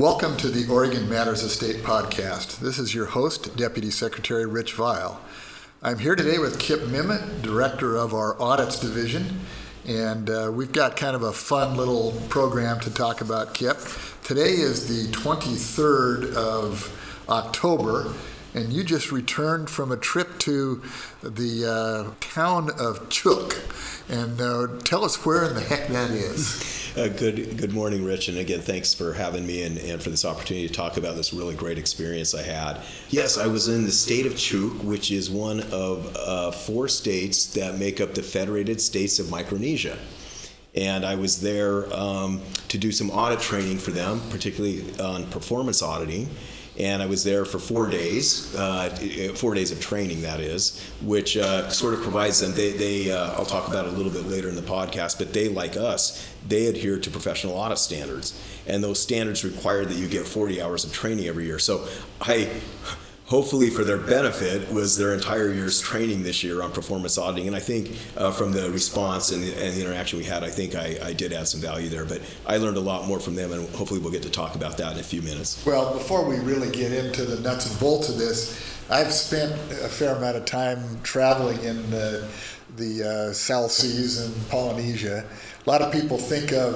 Welcome to the Oregon Matters of State podcast. This is your host, Deputy Secretary Rich Vial. I'm here today with Kip Memmott, Director of our Audits Division, and uh, we've got kind of a fun little program to talk about, Kip. Today is the 23rd of October, and you just returned from a trip to the uh, town of Chuuk. And uh, tell us where in the heck that is. Uh, good good morning, Rich, and again, thanks for having me and, and for this opportunity to talk about this really great experience I had. Yes, I was in the state of Chuuk, which is one of uh, four states that make up the Federated States of Micronesia. And I was there um, to do some audit training for them, particularly on performance auditing and I was there for four days, uh, four days of training, that is, which uh, sort of provides them. They, they uh, I'll talk about it a little bit later in the podcast, but they, like us, they adhere to professional audit standards, and those standards require that you get 40 hours of training every year. So I hopefully for their benefit was their entire year's training this year on performance auditing. And i think uh, from the response and the, and the, interaction we had i think I, I, did add some value there. But i learned a lot more from them and hopefully we'll get to talk about that in a few minutes. Well before we really get into the nuts and bolts of this i've spent a fair amount of time traveling in the, the uh, south seas and polynesia. A lot of people think of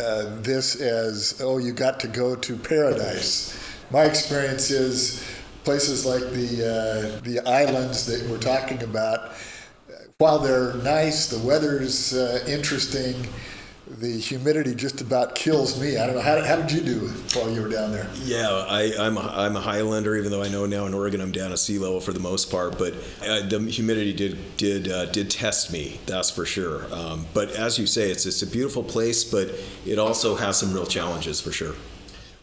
uh, this as oh you got to go to paradise. My experience is places like the uh, the islands that we're talking about, while they're nice, the weather's uh, interesting. The humidity just about kills me. I don't know how, how did you do while you were down there? Yeah, I, I'm a, I'm a Highlander, even though I know now in Oregon I'm down at sea level for the most part. But uh, the humidity did did uh, did test me. That's for sure. Um, but as you say, it's it's a beautiful place, but it also has some real challenges for sure.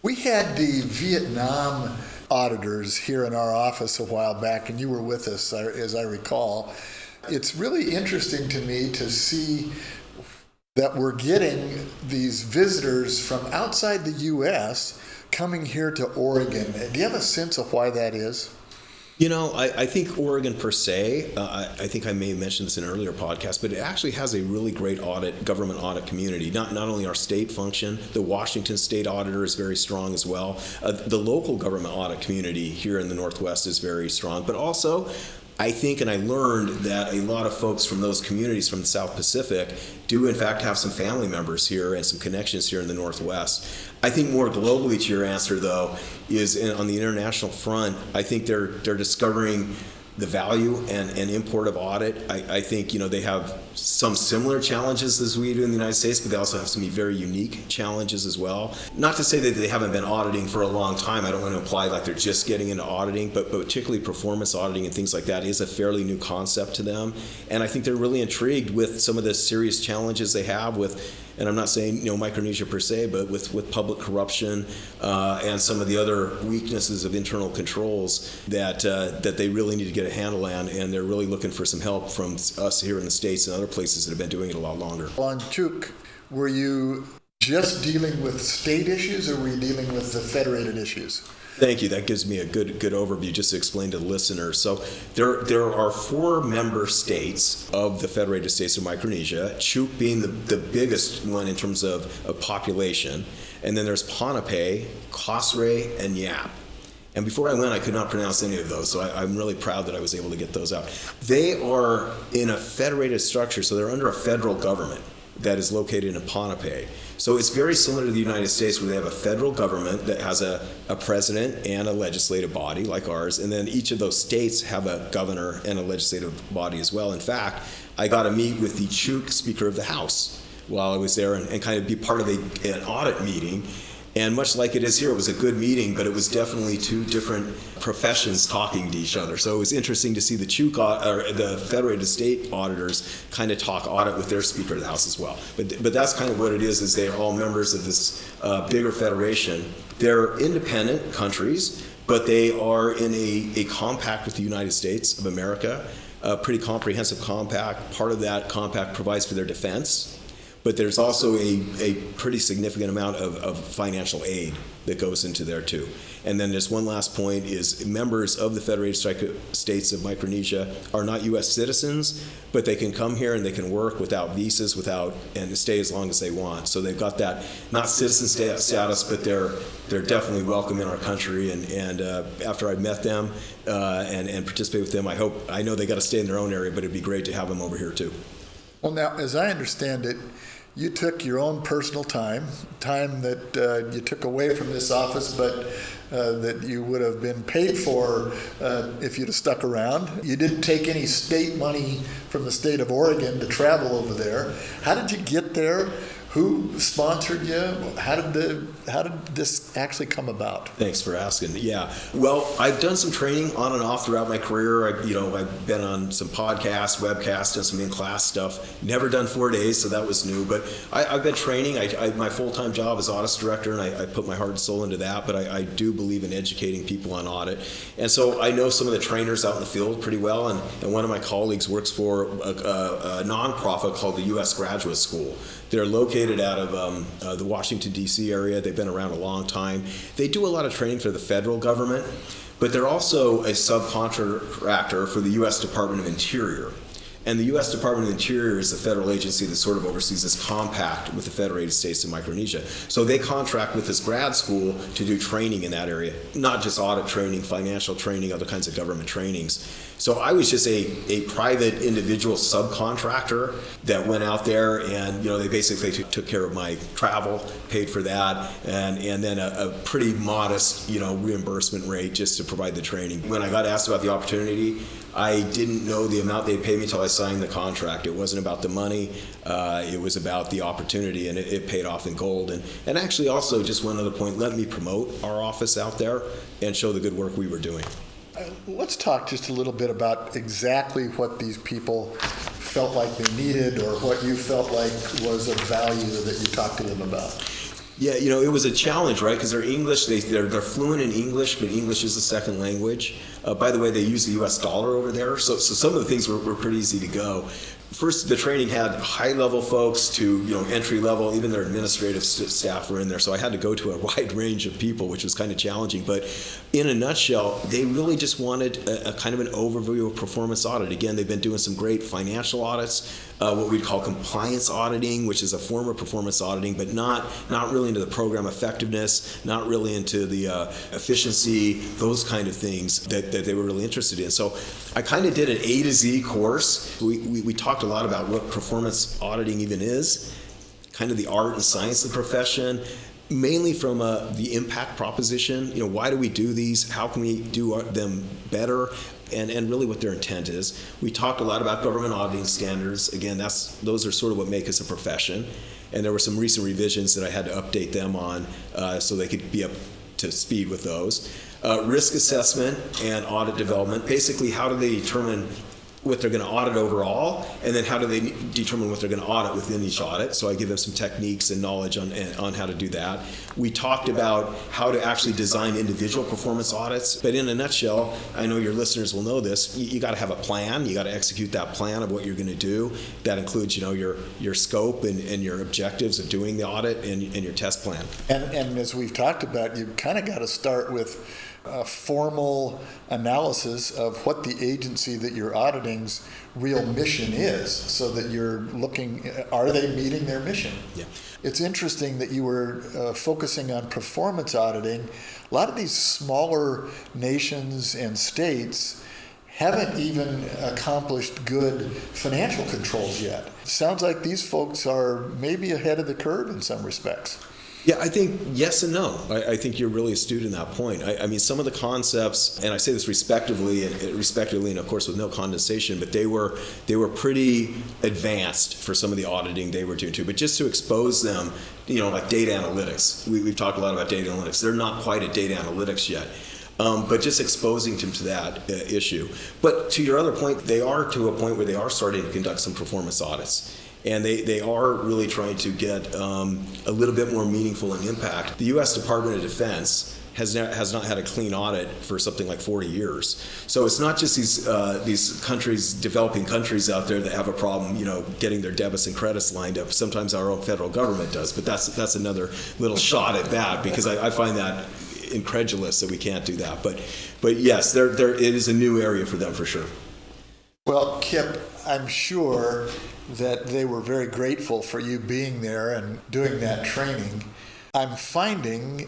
We had the Vietnam auditors here in our office a while back, and you were with us, as I recall. It's really interesting to me to see that we're getting these visitors from outside the U.S. coming here to Oregon. Do you have a sense of why that is? You know, I, I, think Oregon per se, uh, I, I, think I may have mentioned this in an earlier podcast, but it actually has a really great audit, government audit community. Not, not only our state function, the Washington state auditor is very strong as well. Uh, the local government audit community here in the Northwest is very strong, but also I think and I learned that a lot of folks from those communities from the South Pacific do in fact have some family members here and some connections here in the Northwest. I think more globally to your answer though is in, on the international front, I think they're they're discovering the value and, and import of audit. I, I, think you know they have some similar challenges as we do in the United States, but they also have some very unique challenges as well. Not to say that they haven't been auditing for a long time. I don't want to imply like they're just getting into auditing, but, but particularly performance auditing and things like that is a fairly new concept to them. And I think they're really intrigued with some of the serious challenges they have with and I'm not saying you know Micronesia per se, but with, with public corruption uh, and some of the other weaknesses of internal controls that uh, that they really need to get a handle on, and they're really looking for some help from us here in the states and other places that have been doing it a lot longer. On Chuuk, were you just dealing with state issues, or were you dealing with the federated issues? Thank you. That gives me a good good overview just to explain to the listeners. So there there are four member states of the Federated States of Micronesia, Chuuk being the, the biggest one in terms of, of population. And then there's Pohnpei, Kosrae, and Yap. And before I went, I could not pronounce any of those, so I, am really proud that I was able to get those out. They are in a federated structure, so they're under a federal government that is located in Pohnpei. So it's very similar to the United States where they have a federal government that has a, a president and a legislative body like ours, and then each of those states have a governor and a legislative body as well. In fact, I got to meet with the Chuuk Speaker of the House while I was there and, and kind of be part of a, an audit meeting and much like it is here, it was a good meeting, but it was definitely two different professions talking to each other. So it was interesting to see the Chuuk, or the Federated State auditors kind of talk audit with their Speaker of the House as well. But, but that's kind of what it is, is they are all members of this uh, bigger federation. They're independent countries, but they are in a, a compact with the United States of America, a pretty comprehensive compact. Part of that compact provides for their defense but there's also a, a pretty significant amount of, of financial aid that goes into there too. And then there's one last point is members of the Federated States of Micronesia are not U.S. citizens, but they can come here and they can work without visas, without and stay as long as they want. So they've got that not citizen status, but they're they're definitely welcome in our country. And and uh, after I met them uh, and and participate with them, I hope I know they got to stay in their own area, but it'd be great to have them over here too. Well, now, as I understand it, you took your own personal time, time that uh, you took away from this office, but uh, that you would have been paid for uh, if you'd have stuck around. You didn't take any state money from the state of Oregon to travel over there. How did you get there? Who sponsored you? How did the how did this actually come about? Thanks for asking. Yeah, well, I've done some training on and off throughout my career. I, you know, I've been on some podcasts, webcasts, done some in-class stuff. Never done four days, so that was new. But I, have been training. I, I, my full-time job is audit director, and I, I, put my heart and soul into that. But I, do believe in educating people on audit, and so I know some of the trainers out in the field pretty well. And, and one of my colleagues works for a, a, a nonprofit called the U.S. Graduate School. They're located out of um, uh, the Washington, D.C. area. They've been around a long time. They do a lot of training for the federal government, but they're also a subcontractor for the U.S. Department of Interior. And the U.S. Department of Interior is the federal agency that sort of oversees this compact with the Federated States of Micronesia. So they contract with this grad school to do training in that area, not just audit training, financial training, other kinds of government trainings. So I was just a, a private individual subcontractor that went out there and, you know, they basically took care of my travel, paid for that, and, and then a, a pretty modest, you know, reimbursement rate just to provide the training. When I got asked about the opportunity, I didn't know the amount they'd pay me until I signed the contract. It wasn't about the money, uh, it was about the opportunity, and it, it, paid off in gold. And, and actually, also, just one other point, let me promote our office out there and show the good work we were doing. Uh, let's talk just a little bit about exactly what these people felt like they needed or what you felt like was of value that you talked to them about. Yeah, you know, it was a challenge, right? Because they're English, they, they're, they're fluent in English, but English is a second language. Uh, by the way, they use the US dollar over there, so, so some of the things were, were pretty easy to go first the training had high level folks to you know entry level even their administrative staff were in there. So i had to go to a wide range of people which was kind of challenging. But in a nutshell they really just wanted a, a kind of an overview of performance audit. Again they've been doing some great financial audits uh, what we'd call compliance auditing which is a form of performance auditing but not not really into the program effectiveness not really into the uh, efficiency those kind of things that, that they were really interested in. So i kind of did an a to z course. We, we, we talked a lot about what performance auditing even is, kind of the art and science of the profession, mainly from uh, the impact proposition. You know, why do we do these? How can we do them better? And, and really what their intent is. We talked a lot about government auditing standards. Again, that's those are sort of what make us a profession. And there were some recent revisions that I had to update them on uh, so they could be up to speed with those. Uh, risk assessment and audit development. Basically, how do they determine what they're going to audit overall, and then how do they determine what they're going to audit within each audit. So I give them some techniques and knowledge on, on how to do that. We talked about how to actually design individual performance audits, but in a nutshell, I know your listeners will know this. You, you got to have a plan. You got to execute that plan of what you're going to do. That includes, you know, your your scope and, and your objectives of doing the audit and, and your test plan. And, and as we've talked about, you kind of got to start with a formal analysis of what the agency that you're auditing's real mission is so that you're looking are they meeting their mission yeah. it's interesting that you were uh, focusing on performance auditing a lot of these smaller nations and states haven't even accomplished good financial controls yet. Sounds like these folks are maybe ahead of the curve in some respects. Yeah, I think yes and no. I, I, think you're really astute in that point. I, I, mean, some of the concepts, and I say this respectively, and respectively, and of course with no condensation, but they were they were pretty advanced for some of the auditing they were doing too. But just to expose them, you know, like data analytics, we, have talked a lot about data analytics. They're not quite at data analytics yet. Um, but just exposing them to that uh, issue. But to your other point, they are to a point where they are starting to conduct some performance audits and they, they are really trying to get um, a little bit more meaningful in impact. The U.S. Department of Defense has has not had a clean audit for something like 40 years. So it's not just these uh, these countries, developing countries out there that have a problem, you know, getting their debits and credits lined up. Sometimes our own federal government does, but that's that's another little shot at that because I, I find that incredulous that we can't do that. But but yes, there there it is a new area for them for sure. Well, Kip, I'm sure that they were very grateful for you being there and doing that training. I'm finding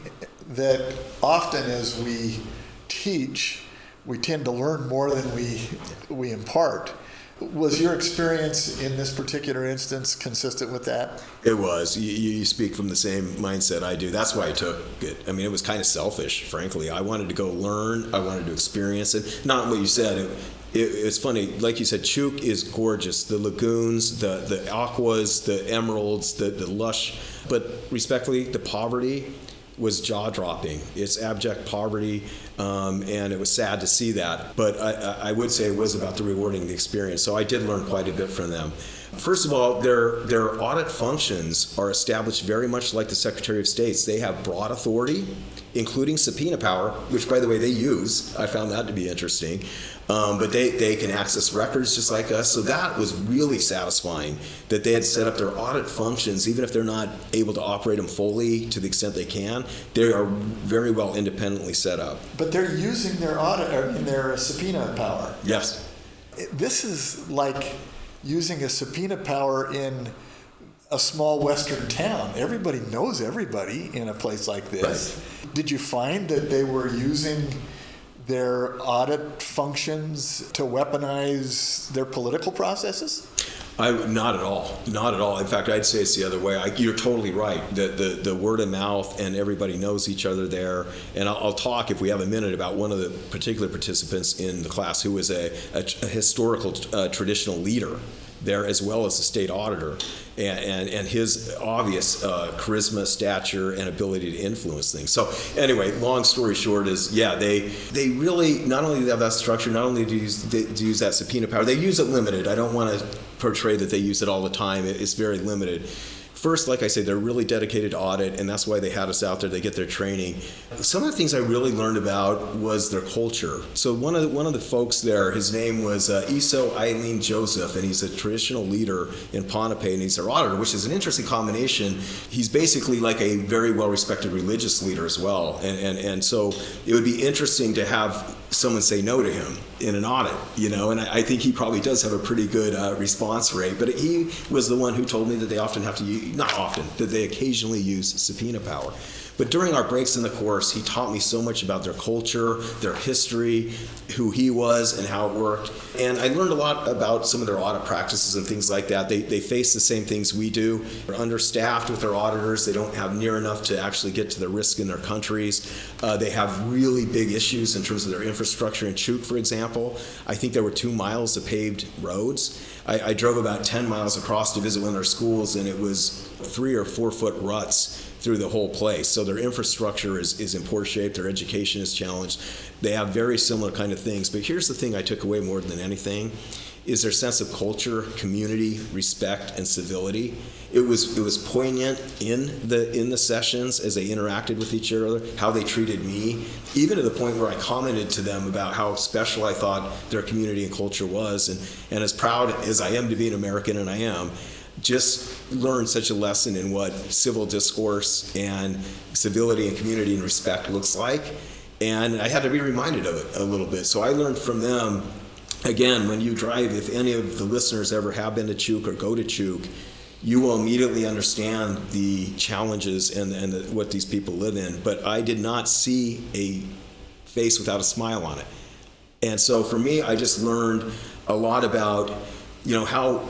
that often as we teach, we tend to learn more than we we impart. Was your experience in this particular instance consistent with that? It was. You, you speak from the same mindset I do. That's why I took it. I mean, it was kind of selfish, frankly. I wanted to go learn. I wanted to experience it. Not what you said. It, it, it's funny. Like you said, Chuuk is gorgeous. The lagoons, the the aquas, the emeralds, the the lush. But respectfully, the poverty was jaw dropping. It's abject poverty, um, and it was sad to see that. But I, I would say it was about the rewarding the experience. So I did learn quite a bit from them. First of all, their their audit functions are established very much like the Secretary of State's. They have broad authority, including subpoena power, which, by the way, they use. I found that to be interesting. Um, but they, they can access records just like us. So that was really satisfying that they had set up their audit functions, even if they're not able to operate them fully to the extent they can, they are very well independently set up. But they're using their audit in their subpoena power. Yes. This is like using a subpoena power in a small western town. Everybody knows everybody in a place like this. Right. Did you find that they were using their audit functions to weaponize their political processes? I, not at all. Not at all. In fact, I'd say it's the other way. I, you're totally right. The, the, the word of mouth and everybody knows each other there. And I'll, I'll, talk, if we have a minute, about one of the particular participants in the class who was a, a, a historical uh, traditional leader there as well as the state auditor and, and, and his obvious uh, charisma, stature, and ability to influence things. So anyway, long story short is, yeah, they they really not only have that structure, not only do use, they, do use that subpoena power, they use it limited. I don't want to portray that they use it all the time. It's very limited. First, like I said, they're really dedicated to audit, and that's why they had us out there. They get their training. Some of the things I really learned about was their culture. So one of the, one of the folks there, his name was uh, Iso Eileen Joseph, and he's a traditional leader in Pohnpei, and he's their auditor, which is an interesting combination. He's basically like a very well-respected religious leader as well, and, and and so it would be interesting to have someone say no to him in an audit, you know, and I, I think he probably does have a pretty good uh, response rate. But he was the one who told me that they often have to use, not often, that they occasionally use subpoena power. But during our breaks in the course, he taught me so much about their culture, their history, who he was, and how it worked. And I learned a lot about some of their audit practices and things like that. They, they face the same things we do. They're understaffed with their auditors. They don't have near enough to actually get to the risk in their countries. Uh, they have really big issues in terms of their infrastructure. In Chuuk, for example, I think there were two miles of paved roads. I, I drove about 10 miles across to visit one of their schools, and it was three or four foot ruts through the whole place. So their infrastructure is, is in poor shape, their education is challenged. They have very similar kind of things. But here's the thing I took away more than anything is their sense of culture, community, respect, and civility. It was it was poignant in the in the sessions as they interacted with each other, how they treated me, even to the point where I commented to them about how special I thought their community and culture was, and and as proud as I am to be an American, and I am, just learned such a lesson in what civil discourse and civility and community and respect looks like. And I had to be reminded of it a little bit. So I learned from them, again, when you drive, if any of the listeners ever have been to Chuuk or go to Chuuk, you will immediately understand the challenges and, and the, what these people live in. But I did not see a face without a smile on it. And so for me, I just learned a lot about, you know, how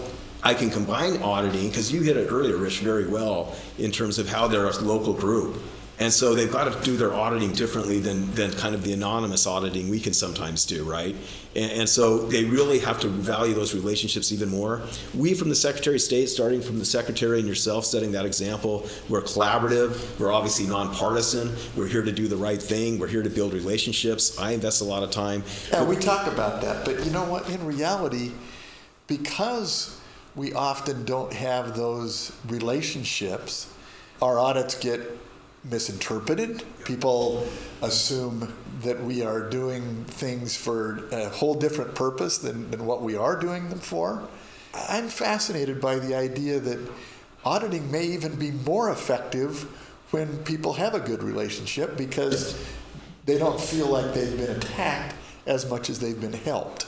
I can combine auditing because you hit it earlier, Rich, very well in terms of how they're a local group. And so they've got to do their auditing differently than, than kind of the anonymous auditing we can sometimes do, right? And, and, so they really have to value those relationships even more. We, from the Secretary of State, starting from the Secretary and yourself, setting that example, we're collaborative, we're obviously nonpartisan, we're here to do the right thing, we're here to build relationships. I invest a lot of time. Yeah, we talk about that, but you know what? In reality, because we often don't have those relationships. Our audits get misinterpreted. People assume that we are doing things for a whole different purpose than, than what we are doing them for. I'm fascinated by the idea that auditing may even be more effective when people have a good relationship because they don't feel like they've been attacked as much as they've been helped.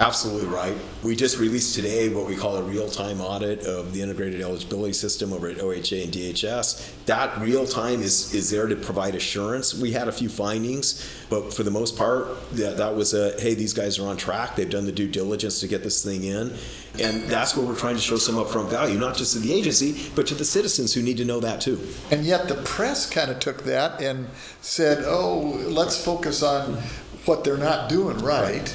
Absolutely right. We just released today what we call a real-time audit of the integrated eligibility system over at OHA and DHS. That real time is is there to provide assurance. We had a few findings, but for the most part, that, that was a hey, these guys are on track. They've done the due diligence to get this thing in, and that's where we're trying to show some upfront value, not just to the agency, but to the citizens who need to know that too. And yet the press kind of took that and said, "Oh, let's focus on what they're not doing right."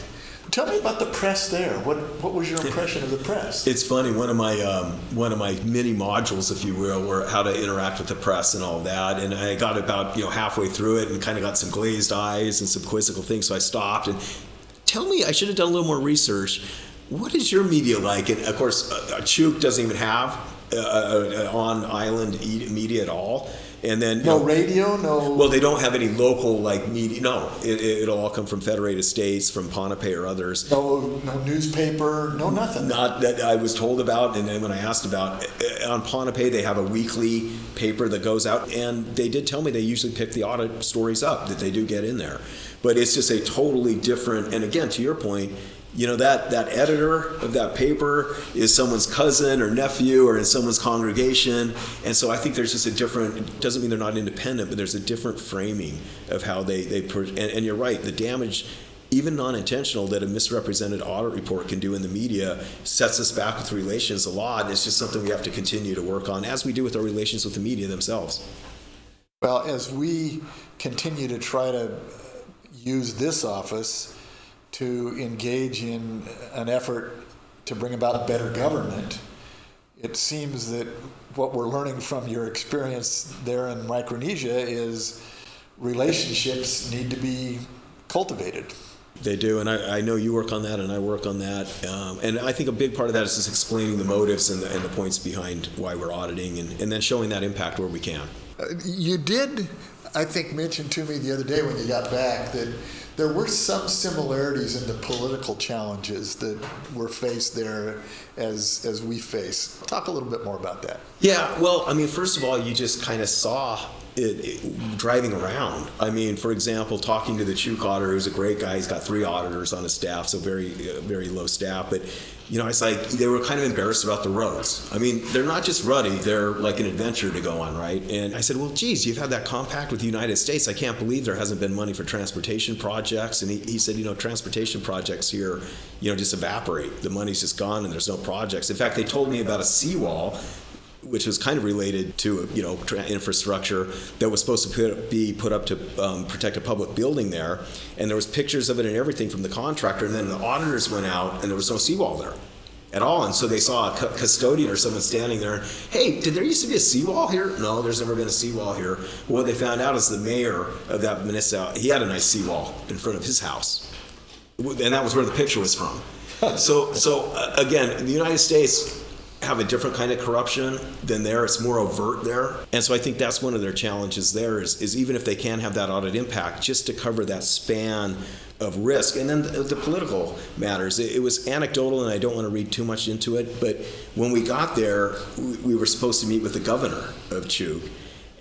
Tell me about the press there. What what was your impression of the press? It's funny. One of my um, one of my mini modules, if you will, were how to interact with the press and all that. And I got about you know halfway through it and kind of got some glazed eyes and some quizzical things. So I stopped and tell me. I should have done a little more research. What is your media like? And of course, uh, Chuuk doesn't even have uh, uh, on island media at all. And then no know, radio, no. well, they don't have any local like media. No, it, it, will all come from Federated States, from Pohnpei or others. no, no newspaper, no nothing. Not that I was told about, and then when I asked about uh, on Pohnpei, they have a weekly paper that goes out, and they did tell me they usually pick the audit stories up that they do get in there, but it's just a totally different. And again, to your point, you know that that editor of that paper is someone's cousin or nephew or in someone's congregation. And so i think there's just a different it doesn't mean they're not independent but there's a different framing of how they they and, and you're right the damage even non-intentional that a misrepresented audit report can do in the media sets us back with relations a lot. And it's just something we have to continue to work on as we do with our relations with the media themselves. Well as we continue to try to use this office to engage in an effort to bring about a better government, it seems that what we're learning from your experience there in Micronesia is relationships need to be cultivated. They do, and I, I, know you work on that, and I work on that. Um, and I think a big part of that is just explaining the motives and the, and the points behind why we're auditing, and, and then showing that impact where we can. Uh, you did, I think, mentioned to me the other day when you got back that there were some similarities in the political challenges that were faced there as as we face. Talk a little bit more about that. Yeah, well, I mean, first of all, you just kind of saw it, it, driving around. I mean, for example, talking to the Chuuk auditor, who's a great guy. He's got three auditors on his staff, so very, very low staff. But you know, it's like they were kind of embarrassed about the roads. I mean, they're not just ruddy; they're like an adventure to go on, right? And I said, "Well, geez, you've had that compact with the United States. I can't believe there hasn't been money for transportation projects." And he, he said, "You know, transportation projects here, you know, just evaporate. The money's just gone, and there's no projects. In fact, they told me about a seawall which was kind of related to you know infrastructure that was supposed to put, be put up to um, protect a public building there, and there was pictures of it and everything from the contractor, and then the auditors went out and there was no seawall there at all, and so they saw a custodian or someone standing there. Hey, did there used to be a seawall here? No, there's never been a seawall here. Well, what they found out is the mayor of that municipality he had a nice seawall in front of his house, and that was where the picture was from. So, so uh, again, the United States have a different kind of corruption than there. It's more overt there. And so I think that's one of their challenges there is, is even if they can have that audit impact, just to cover that span of risk. And then the, the political matters. It, it, was anecdotal, and I don't want to read too much into it, but when we got there, we, we were supposed to meet with the governor of Chuuk.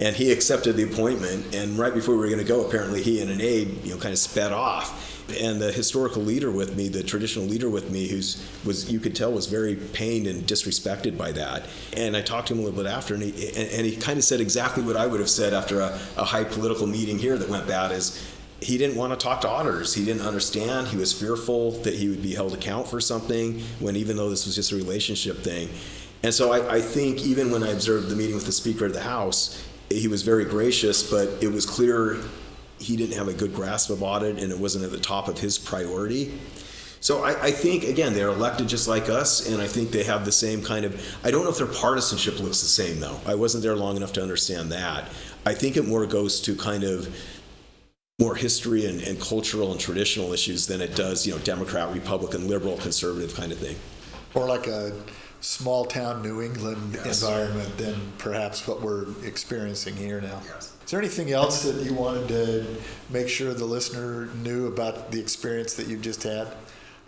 And he accepted the appointment, and right before we were going to go, apparently he and an aide, you know, kind of sped off and the historical leader with me, the traditional leader with me, who's was you could tell was very pained and disrespected by that. And I talked to him a little bit after, and he and, and he kind of said exactly what I would have said after a, a high political meeting here that went bad. Is he didn't want to talk to auditors. He didn't understand. He was fearful that he would be held account for something when even though this was just a relationship thing. And so I, I think even when I observed the meeting with the Speaker of the House, he was very gracious, but it was clear he didn't have a good grasp of audit and it wasn't at the top of his priority. So I, I, think again they're elected just like us, and I think they have the same kind of. I don't know if their partisanship looks the same though. I wasn't there long enough to understand that. I think it more goes to kind of more history and, and cultural and traditional issues than it does, you know, Democrat, Republican, liberal, conservative kind of thing. More like a small town New England Yes. environment than perhaps what we're experiencing here now. Yes. Is there anything else that you wanted to make sure the listener knew about the experience that you've just had?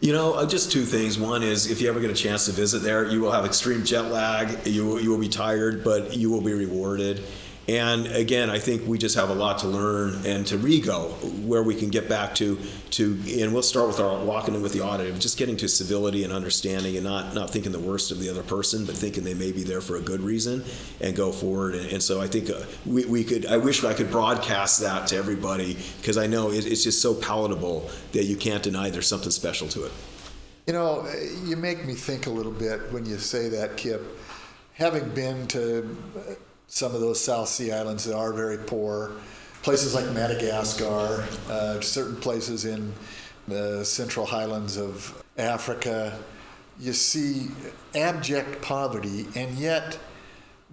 You know, uh, just two things. One is if you ever get a chance to visit there, you will have extreme jet lag. You you will be tired, but you will be rewarded. And again, I think we just have a lot to learn and to re-go where we can get back to to. And we'll start with our walking in with the audit of just getting to civility and understanding, and not not thinking the worst of the other person, but thinking they may be there for a good reason, and go forward. And, and so I think uh, we, we could. I wish I could broadcast that to everybody because I know it, it's just so palatable that you can't deny there's something special to it. You know, you make me think a little bit when you say that, Kip. Having been to uh, some of those South Sea islands that are very poor, places like Madagascar, uh, certain places in the central highlands of Africa, you see abject poverty, and yet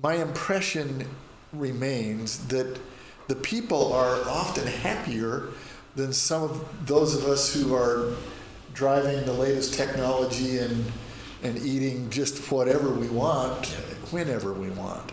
my impression remains that the people are often happier than some of those of us who are driving the latest technology and and eating just whatever we want whenever we want.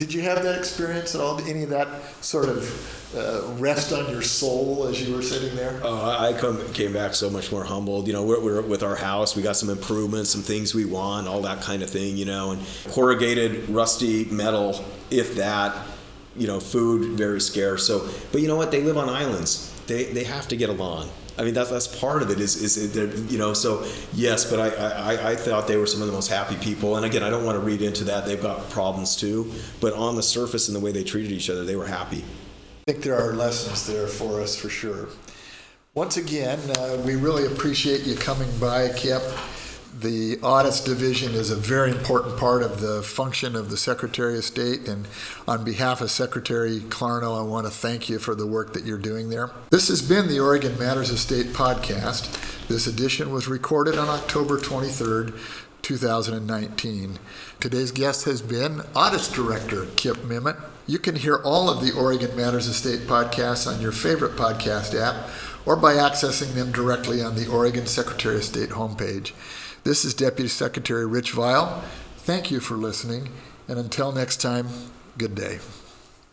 Did you have that experience at all? Any of that sort of uh, rest on your soul as you were sitting there? Oh, I come, came back so much more humbled. You know, we're, we're with our house. We got some improvements, some things we want, all that kind of thing. You know, and corrugated, rusty metal, if that. You know, food very scarce. So, but you know what? They live on islands. They they have to get along. I mean, that's that's part of it. Is is it, you know? So yes, but I, I I thought they were some of the most happy people. And again, I don't want to read into that. They've got problems too. But on the surface and the way they treated each other, they were happy. I think there are lessons there for us for sure. Once again, uh, we really appreciate you coming by, Kip. The audits division is a very important part of the function of the Secretary of State, and on behalf of Secretary Clarno, I want to thank you for the work that you're doing there. This has been the Oregon Matters of State podcast. This edition was recorded on October 23rd, 2019. Today's guest has been Audits Director Kip Memmott. You can hear all of the Oregon Matters of State podcasts on your favorite podcast app or by accessing them directly on the Oregon Secretary of State homepage. This is Deputy Secretary Rich Vial. Thank you for listening, and until next time, good day.